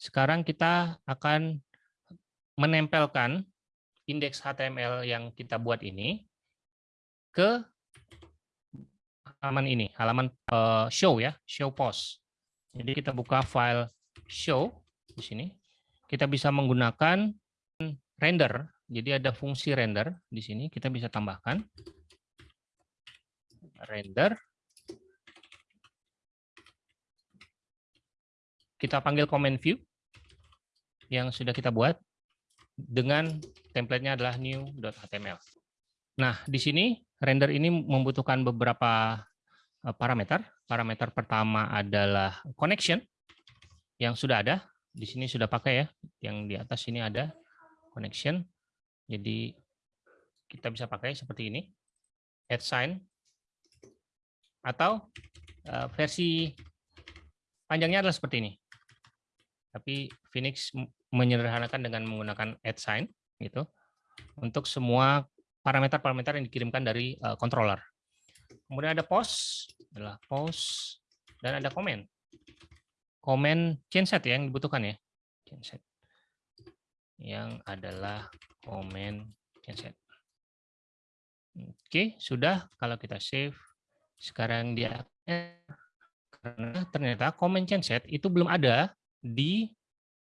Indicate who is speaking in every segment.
Speaker 1: sekarang kita akan menempelkan indeks HTML yang kita buat ini ke halaman ini, halaman uh, show ya, show post. Jadi kita buka file show di sini. Kita bisa menggunakan render. Jadi ada fungsi render di sini, kita bisa tambahkan render. Kita panggil comment view yang sudah kita buat dengan template-nya adalah new.html. Nah, di sini render ini membutuhkan beberapa eh, parameter. Parameter pertama adalah connection yang sudah ada. Di sini sudah pakai ya. Yang di atas ini ada connection. Jadi kita bisa pakai seperti ini. Add sign atau eh, versi panjangnya adalah seperti ini. Tapi Phoenix menyederhanakan dengan menggunakan sign gitu untuk semua parameter-parameter yang dikirimkan dari uh, controller. Kemudian ada post, adalah post dan ada comment. Comment chainset ya yang dibutuhkan ya. Chainset. Yang adalah comment chainset. Oke, sudah kalau kita save sekarang dia karena ternyata comment chainset itu belum ada di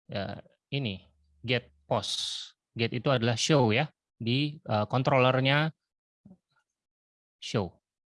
Speaker 1: ya, ini get post. Get itu adalah show ya di uh, controllernya show.